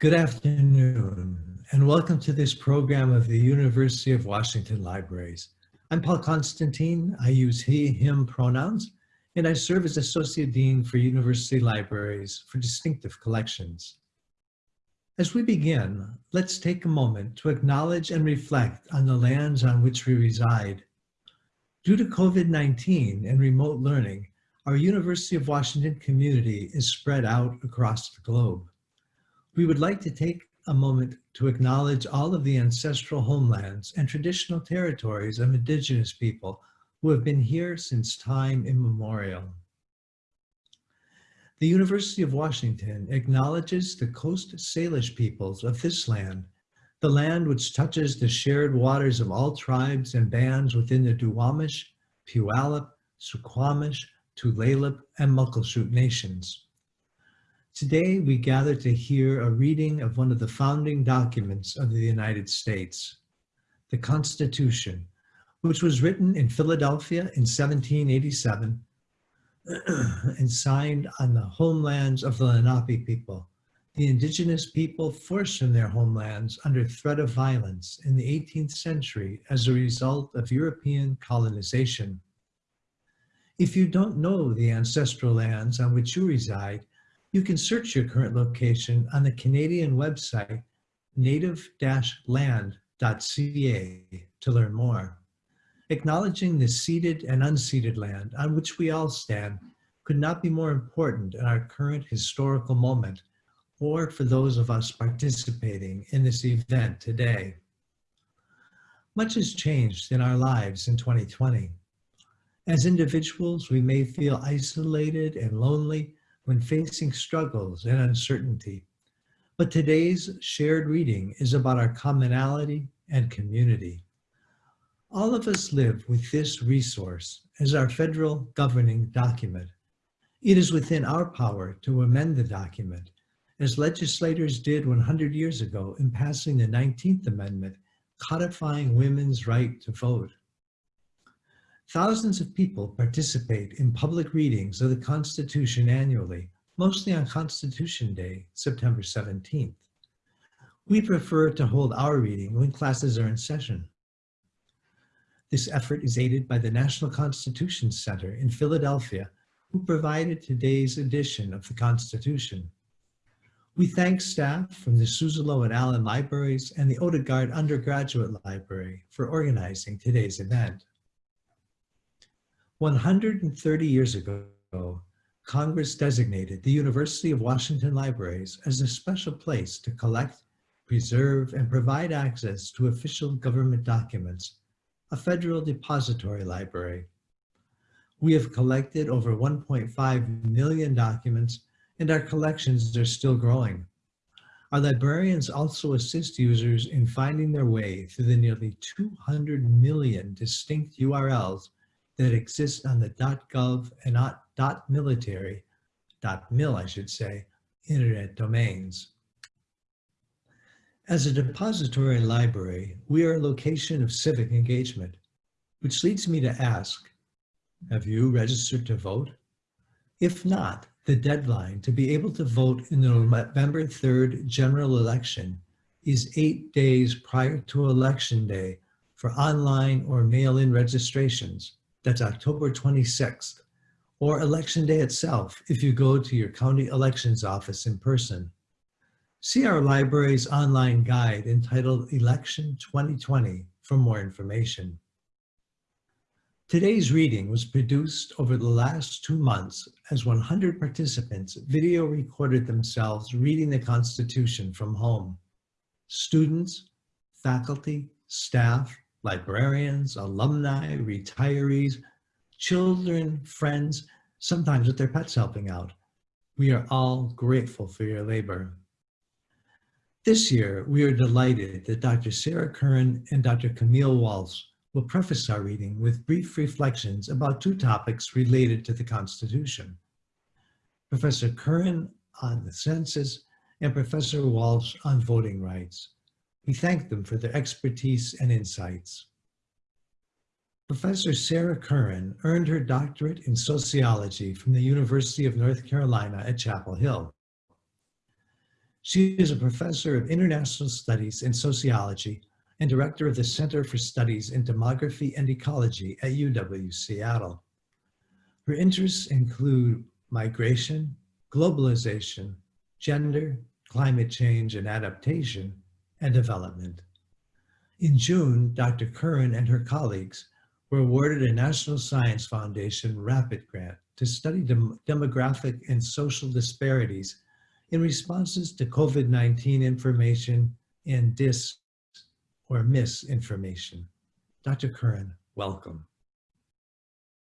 Good afternoon, and welcome to this program of the University of Washington Libraries. I'm Paul Constantine. I use he, him pronouns, and I serve as Associate Dean for University Libraries for Distinctive Collections. As we begin, let's take a moment to acknowledge and reflect on the lands on which we reside. Due to COVID-19 and remote learning, our University of Washington community is spread out across the globe. We would like to take a moment to acknowledge all of the ancestral homelands and traditional territories of indigenous people who have been here since time immemorial. The University of Washington acknowledges the Coast Salish peoples of this land, the land which touches the shared waters of all tribes and bands within the Duwamish, Puyallup, Suquamish, Tulalip, and Muckleshoot nations. Today, we gather to hear a reading of one of the founding documents of the United States, the Constitution, which was written in Philadelphia in 1787 and signed on the homelands of the Lenape people, the indigenous people forced from their homelands under threat of violence in the 18th century as a result of European colonization. If you don't know the ancestral lands on which you reside, you can search your current location on the Canadian website native-land.ca to learn more. Acknowledging the ceded and unceded land on which we all stand could not be more important in our current historical moment or for those of us participating in this event today. Much has changed in our lives in 2020. As individuals, we may feel isolated and lonely when facing struggles and uncertainty. But today's shared reading is about our commonality and community. All of us live with this resource as our federal governing document. It is within our power to amend the document, as legislators did 100 years ago in passing the 19th Amendment, codifying women's right to vote. Thousands of people participate in public readings of the Constitution annually, mostly on Constitution Day, September 17th. We prefer to hold our reading when classes are in session. This effort is aided by the National Constitution Center in Philadelphia, who provided today's edition of the Constitution. We thank staff from the Suzzallo and Allen Libraries and the Odegaard Undergraduate Library for organizing today's event. 130 years ago, Congress designated the University of Washington Libraries as a special place to collect, preserve, and provide access to official government documents a federal depository library. We have collected over 1.5 million documents and our collections are still growing. Our librarians also assist users in finding their way through the nearly 200 million distinct URLs that exist on the .gov and .military, .mil I should say, internet domains. As a depository library, we are a location of civic engagement, which leads me to ask, have you registered to vote? If not, the deadline to be able to vote in the November 3rd general election is eight days prior to election day for online or mail-in registrations. That's October 26th, or election day itself if you go to your county elections office in person. See our library's online guide entitled Election 2020 for more information. Today's reading was produced over the last two months as 100 participants video recorded themselves reading the Constitution from home. Students, faculty, staff, librarians, alumni, retirees, children, friends, sometimes with their pets helping out. We are all grateful for your labor. This year, we are delighted that Dr. Sarah Curran and Dr. Camille Walsh will preface our reading with brief reflections about two topics related to the Constitution. Professor Curran on the census and Professor Walsh on voting rights. We thank them for their expertise and insights. Professor Sarah Curran earned her doctorate in sociology from the University of North Carolina at Chapel Hill. She is a professor of international studies and sociology and director of the Center for Studies in Demography and Ecology at UW Seattle. Her interests include migration, globalization, gender, climate change and adaptation, and development. In June, Dr. Curran and her colleagues were awarded a National Science Foundation RAPID grant to study dem demographic and social disparities in responses to COVID-19 information and dis or misinformation. Dr. Curran, welcome.